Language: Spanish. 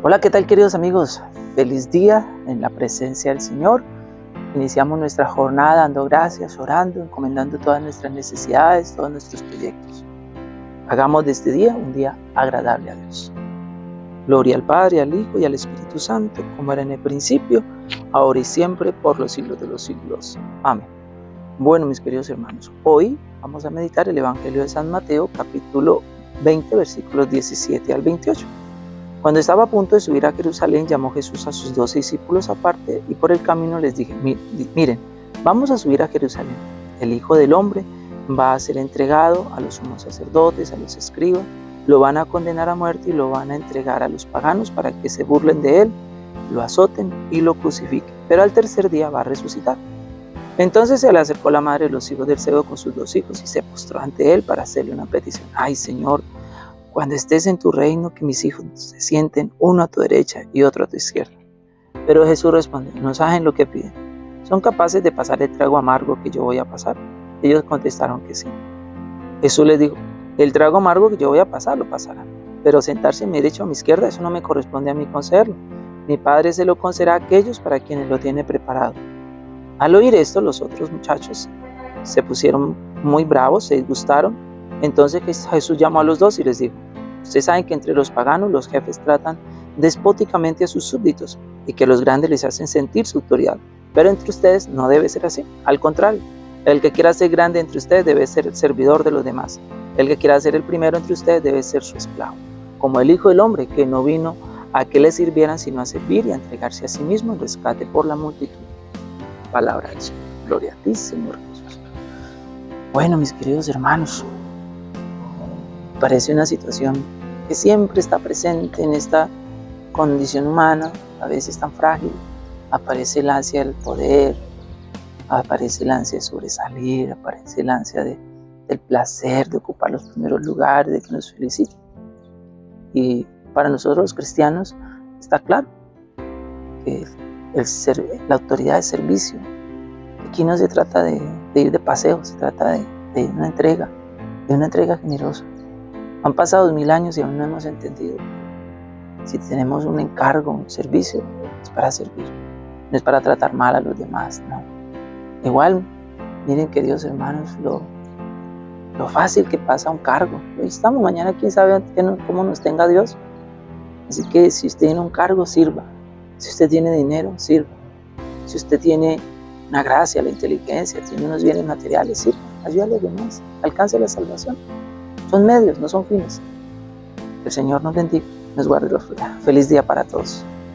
Hola, ¿qué tal queridos amigos? Feliz día en la presencia del Señor. Iniciamos nuestra jornada dando gracias, orando, encomendando todas nuestras necesidades, todos nuestros proyectos. Hagamos de este día un día agradable a Dios. Gloria al Padre, al Hijo y al Espíritu Santo, como era en el principio, ahora y siempre, por los siglos de los siglos. Amén. Bueno, mis queridos hermanos, hoy vamos a meditar el Evangelio de San Mateo, capítulo 20, versículos 17 al 28. Cuando estaba a punto de subir a Jerusalén, llamó Jesús a sus doce discípulos aparte y por el camino les dije, miren, vamos a subir a Jerusalén. El Hijo del Hombre va a ser entregado a los sumos sacerdotes, a los escribas, lo van a condenar a muerte y lo van a entregar a los paganos para que se burlen de él, lo azoten y lo crucifiquen. Pero al tercer día va a resucitar. Entonces se le acercó la madre de los hijos del Cebo con sus dos hijos y se postró ante él para hacerle una petición. Ay Señor, cuando estés en tu reino, que mis hijos se sienten uno a tu derecha y otro a tu izquierda. Pero Jesús respondió, no saben lo que piden. ¿Son capaces de pasar el trago amargo que yo voy a pasar? Ellos contestaron que sí. Jesús les dijo, el trago amargo que yo voy a pasar lo pasarán, pero sentarse a mi derecha o a mi izquierda, eso no me corresponde a mí concederlo. Mi Padre se lo concederá a aquellos para quienes lo tiene preparado. Al oír esto, los otros muchachos se pusieron muy bravos, se disgustaron. Entonces Jesús llamó a los dos y les dijo, Ustedes saben que entre los paganos los jefes tratan despóticamente a sus súbditos y que los grandes les hacen sentir su autoridad. Pero entre ustedes no debe ser así. Al contrario, el que quiera ser grande entre ustedes debe ser el servidor de los demás. El que quiera ser el primero entre ustedes debe ser su esclavo. Como el Hijo del Hombre que no vino a que le sirvieran sino a servir y a entregarse a sí mismo en rescate por la multitud. Palabra de Señor. Gloria a ti, Señor Jesús. Bueno, mis queridos hermanos, parece una situación que siempre está presente en esta condición humana, a veces tan frágil. Aparece el ansia del poder, aparece el ansia de sobresalir, aparece el ansia de, del placer, de ocupar los primeros lugares, de que nos feliciten. Y para nosotros los cristianos está claro que el la autoridad de servicio, aquí no se trata de, ir de paseo, se trata de una entrega, de una entrega generosa. Han pasado mil años y aún no hemos entendido. Si tenemos un encargo, un servicio, es para servir, no es para tratar mal a los demás, no. Igual, miren queridos hermanos, lo, lo fácil que pasa un cargo. Hoy estamos, mañana quién sabe cómo nos tenga Dios. Así que si usted tiene un cargo, sirva. Si usted tiene dinero, sirva. Si usted tiene una gracia, la inteligencia, tiene unos bienes materiales, sirva. Ayuda a los demás. Alcance la salvación. Son medios, no son fines. El Señor nos bendiga, nos guarde los Feliz día para todos.